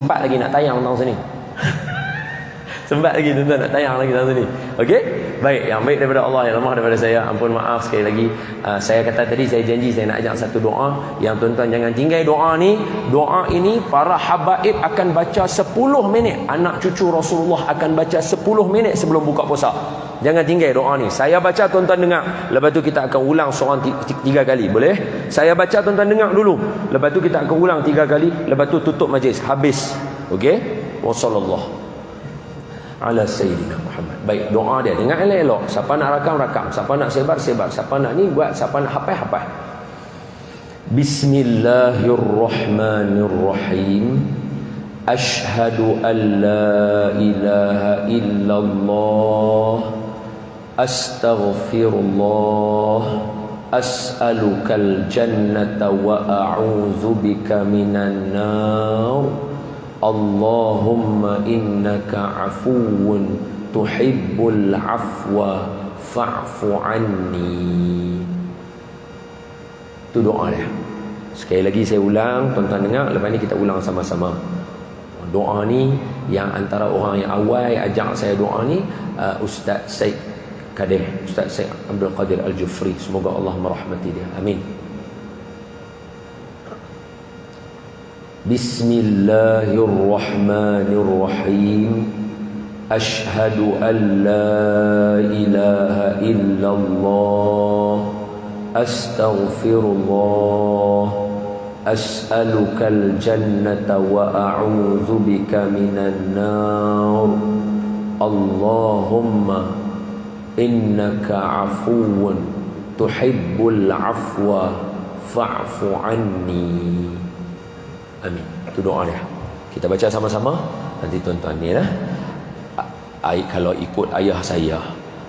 sempat lagi nak tayang tentang sini. Sempat lagi tuan-tuan nak tayang lagi tentang sini. Okey? Baik yang baik daripada Allah yang lemah daripada saya. Ampun maaf sekali lagi. Uh, saya kata tadi saya janji saya nak ajak satu doa. Yang tuan-tuan jangan tinggal doa ni. Doa ini para habaib akan baca 10 minit. Anak cucu Rasulullah akan baca 10 minit sebelum buka puasa Jangan tinggal doa ni. Saya baca tuan-tuan dengar. Lepas tu kita akan ulang seorang tiga kali. Boleh? Saya baca tuan-tuan dengar dulu. Lepas tu kita akan ulang tiga kali. Lepas tu tutup majlis. Habis. Okey? Wassallallahu ala sayyidina Muhammad. Baik, doa dia dengar elok-elok. Siapa nak rakam rakam, siapa nak sebar sebar, siapa nak ni buat, siapa nak hafal hafal. Bismillahirrahmanirrahim. Ashhadu an la ilaha illallah astaghfirullah as'alukal jannata wa a'udzu bika minan nar Allahumma innaka 'afuwun tuhibbul 'afwa fa'fu anni Tu doa dia. Sekali lagi saya ulang, tuan-tuan dengar, lepas ni kita ulang sama-sama. Doa ni yang antara orang yang awal ajak saya doa ni uh, Ustaz Syed kadeh Ustaz Syed Abdul Qadir Al-Jufri. Semoga Allah merahmati dia. Amin. Bismillahirrahmanirrahim. Ashhadu an la ilaha illallah. Astaghfirullah. As'aluka al-jannata wa a'udhu bika minan nar. Allahumma innaka afuwun tuhibbul afwa fa'fu anni. Amin. Itu doa dia. Kita baca sama-sama. Nanti tuan-tuan ni lah. Ay, kalau ikut ayah saya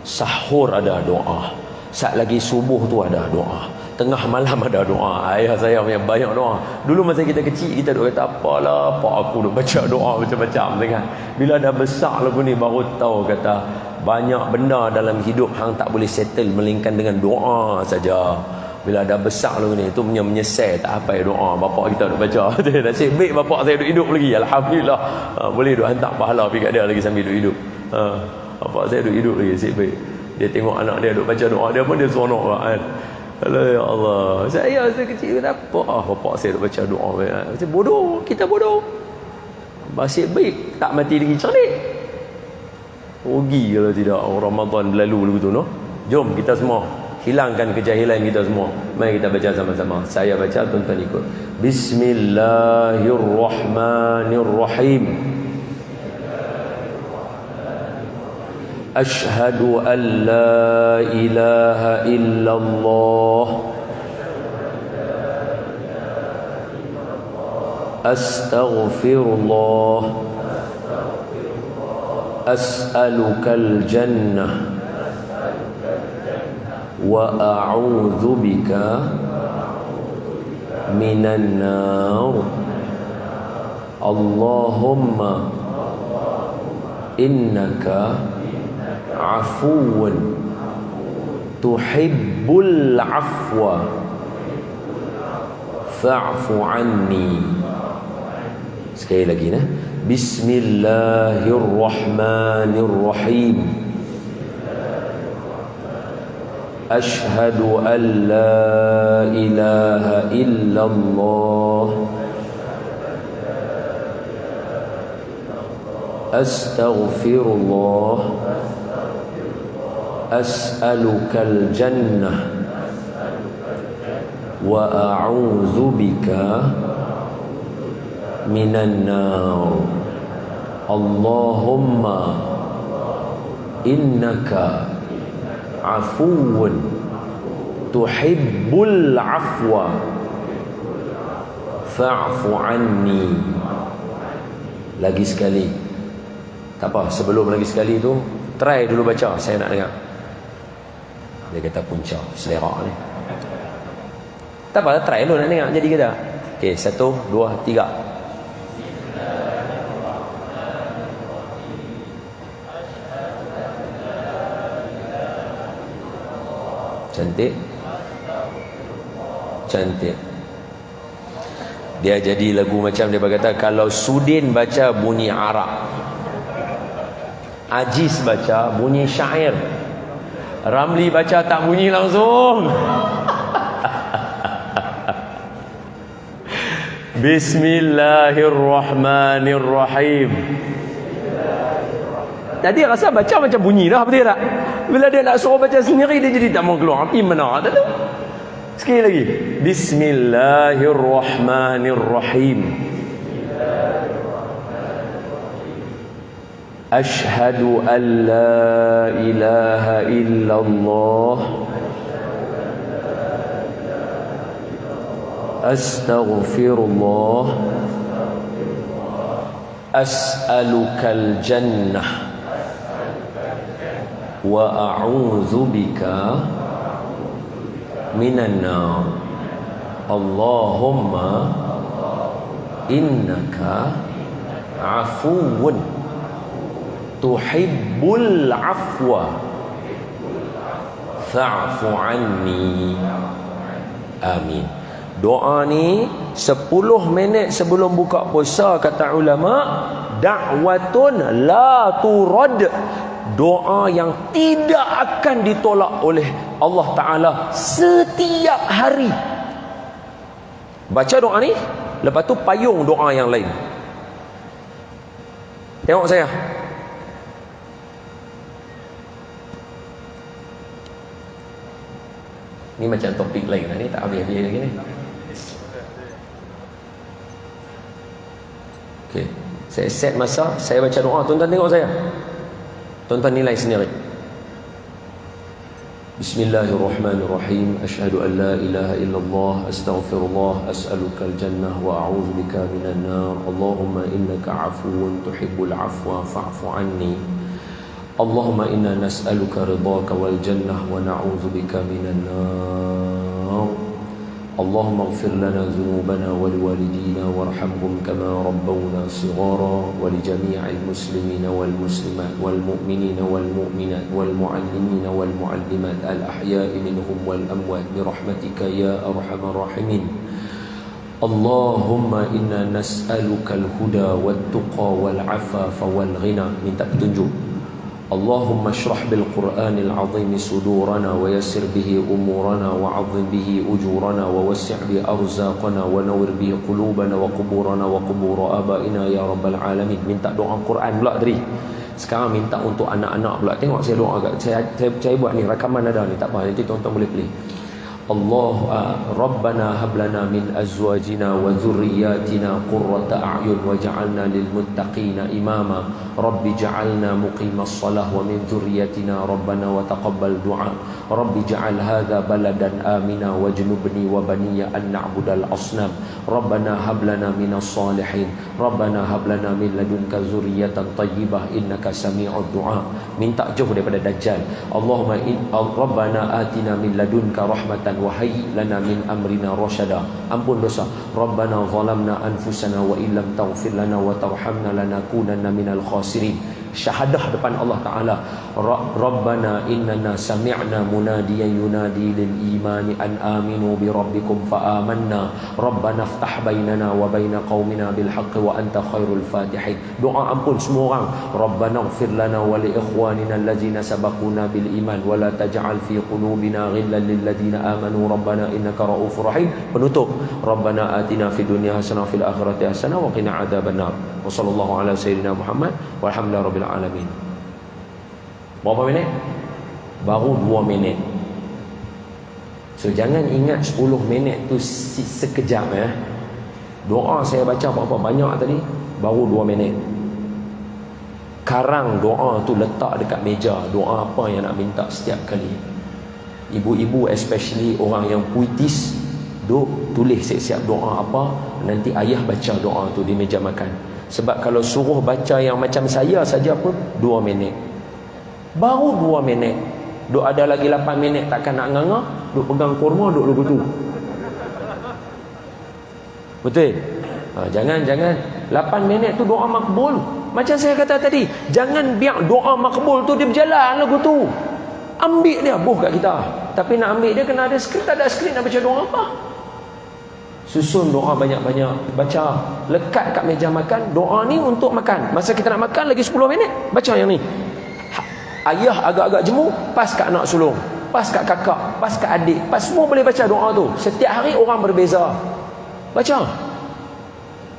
sahur ada doa. Saat lagi subuh tu ada doa. Tengah malam ada doa. Ayah saya punya banyak doa. Dulu masa kita kecil kita duk kata apalah pak aku duk baca doa macam-macam. Kan bila dah besar lagu ni baru tahu kata banyak benda dalam hidup hang tak boleh settle melainkan dengan doa saja bila dah besar lagu ni tu punya menyesal tak apa doa bapak kita duk baca nasib baik bapak saya duk hidup lagi alhamdulillah ha, boleh duk hantar pahala pergi kat dia lagi sambil duk hidup ha, bapak saya duk hidup lagi nasib baik dia tengok anak dia duk baca doa dia pun dia seronok kan Allah ya Allah. Saya saya kecil apa? Ah, bapak saya dah baca doa. Saya bodoh, kita bodoh. Masih baik, tak mati lagi cerdik rugi kalau tidak. Oh, Ramadan berlalu lalu tu no? jom kita semua hilangkan kejahilan kita semua. Mari kita baca sama-sama. Saya baca tuan-tuan ikut. Bismillahirrahmanirrahim. Ashhadu an la ilaha illallah. Astaghfirullah. أسألك الجنة وأعوذ بك من النار. اللهم إنك عفو تحب العفو فاعف عني. سكيلة جينا بسم الله الرحمن الرحيم. أشهد أن لا إله إلا الله. أستغفر الله. أسألك الجنة. وأعوذ بك minan nar Allahumma innaka afuwun tuhibbul afwa. Fa'fu anni. Lagi sekali. Tak apa sebelum lagi sekali tu try dulu baca saya nak dengar. Dia kata punca selera ni. Tak apa try dulu nak dengar jadi kita okey satu dua tiga. Cantik cantik Dia jadi lagu macam dia berkata kalau Sudin baca bunyi Arab. Aziz baca bunyi syair. Ramli baca tak bunyi langsung. Bismillahirrahmanirrahim. Jadi rasa baca macam bunyi dah betul tak? Bila dia nak suruh baca sendiri dia jadi tak mau keluar. Api mana tak tahu. Sekali lagi. Bismillahirrahmanirrahim. Ashhadu an la ilaha illallah. Astaghfirullah. As'alukal wa a'udzubika minan nar. Allahumma innaka afuwun tuhibbul afwa. Fa'fu anni. Amin. Doa ni 10 minit sebelum buka puasa kata ulama da'watun la turad doa yang tidak akan ditolak oleh Allah Ta'ala setiap hari baca doa ni lepas tu payung doa yang lain tengok saya ni macam topik lain lah ni tak habis-habis lagi ni Okay. Saya set masa, saya baca doa, tuan-tuan tengok saya. Tuan-tuan nilai sendiri. Bismillahirrahmanirrahim. Asyhadu an la ilaha illallah, astaghfirullah, as'aluka al-jannah wa a'udzu bika minan nar. Allahumma innaka 'afuwun tuhibbul 'afwa fa'fu 'anni. Allahumma inna nas'aluka ridhaka wal jannah wa na'udzu bika minan nar. اللهم اغفر لنا ذنوبنا ولوالدينا وارحمهم كما ربونا صغارا ولجميع المسلمين والمسلمات والمؤمنين والمؤمنات والمعلمين والمعلمات الأحياء منهم والأموات برحمتك يا أرحم الراحمين اللهم إنا نسألك الهدى والتقى والعفاف والغنى من تأتنجو اللهم اشرح بالقرآن العظيم صدورنا ويسر به أمورنا وعظم به أجورنا ووسع به أرزاقنا ونور به قلوبنا وقبورنا وقبور آبائنا يا رب العالمين minta doa Quran pula tadi sekarang minta untuk anak-anak pula tengok saya doa saya, saya, saya buat ni rakaman ada ni tak apa nanti tuan-tuan boleh pilih الله ربنا هب لنا من أزواجنا وذرياتنا قرة أعين وجعلنا للمتقين إماما رب جعلنا مقيم الصلاة ومن ذريتنا ربنا وتقبل دعاء. رب جعل هذا بلدا آمنا واجنبني وبني أن نعبد الأصنام. ربنا هب لنا من الصالحين. ربنا هب لنا من لدنك ذرية طيبة إنك سميع الدعاء. من تأجه daripada دجال اللهم إن ربنا آتنا من لدنك رحمة وهي لنا من أمرنا رشدا. أمبون دوسا ربنا ظلمنا أنفسنا وإن لم تغفر لنا وترحمنا لنكونن من الخاسرين. Syahadah depan Allah Taala Rabbana innana sami'na munadiyan yunadi lil imani an aminu bi rabbikum fa amanna. Rabbana iftah bainana wa baina qaumina bil haqqi wa anta khairul fatihin. Doa ampun semua orang. Rabbana ighfir lana wa li ikhwanina allazina sabaquna bil iman wa la taj'al fi qulubina ghillan lil ladzina amanu. Rabbana innaka raufur rahim. Penutup. Rabbana atina fid dunya hasanah fil akhirati hasanah wa qina adzabannar wa sallallahu ala sayyidina Muhammad. Walhamdulillahi Rabbil Alamin Berapa minit? Baru 2 minit So jangan ingat 10 minit tu sekejap ya. Doa saya baca berapa banyak tadi Baru 2 minit Karang doa tu letak dekat meja Doa apa yang nak minta setiap kali Ibu-ibu especially orang yang puitis Duk tulis siap-siap doa apa Nanti ayah baca doa tu di meja makan sebab kalau suruh baca yang macam saya saja pun 2 minit. Baru 2 minit. Duk ada lagi 8 minit takkan nak nganga, duk pegang kurma duk lugu tu. Betul? Ha, jangan jangan 8 minit tu doa makbul. Macam saya kata tadi, jangan biar doa makbul tu dia berjalan lagu tu. Ambil dia buh kat kita. Tapi nak ambil dia kena ada skrip, tak ada skrip nak baca doa apa? Susun doa banyak-banyak Baca Lekat kat meja makan Doa ni untuk makan Masa kita nak makan lagi 10 minit Baca yang ni Ayah agak-agak jemu Pas kat anak sulung Pas kat kakak Pas kat adik Pas semua boleh baca doa tu Setiap hari orang berbeza Baca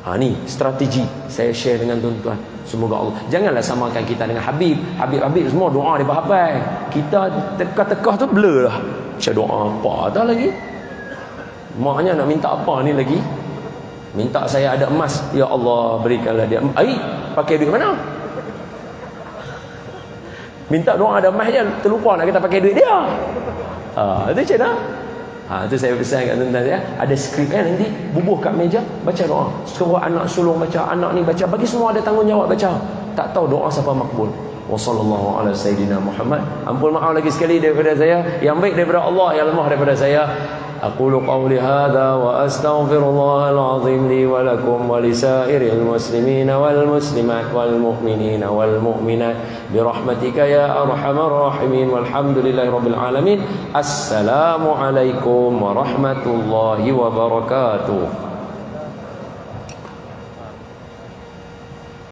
Ha ni strategi saya share dengan tuan-tuan. Semoga Allah janganlah samakan kita dengan Habib. Habib-habib semua doa dia hafal. Kita teka-teka tu blur lah. Baca doa apa dah lagi? Maknya nak minta apa ni lagi? Minta saya ada emas. Ya Allah berikanlah dia. Ai, pakai duit mana? Minta doa ada je terlupa nak kita pakai duit dia. Ah, ha, itu macam mana? Ha, itu saya pesan kat tuan-tuan ya. Ada skrip kan nanti bubuh kat meja baca doa. Suruh anak sulung baca, anak ni baca. Bagi semua ada tanggungjawab baca. Tak tahu doa siapa makbul. Wa sallallahu ala sayyidina Muhammad. Ampun maaf lagi sekali daripada saya. Yang baik daripada Allah, yang lemah daripada saya. أقول قولي هذا وأستغفر الله العظيم لي ولكم ولسائر المسلمين والمسلمات والمؤمنين والمؤمنات برحمتك يا أرحم الراحمين والحمد لله رب العالمين السلام عليكم ورحمة الله وبركاته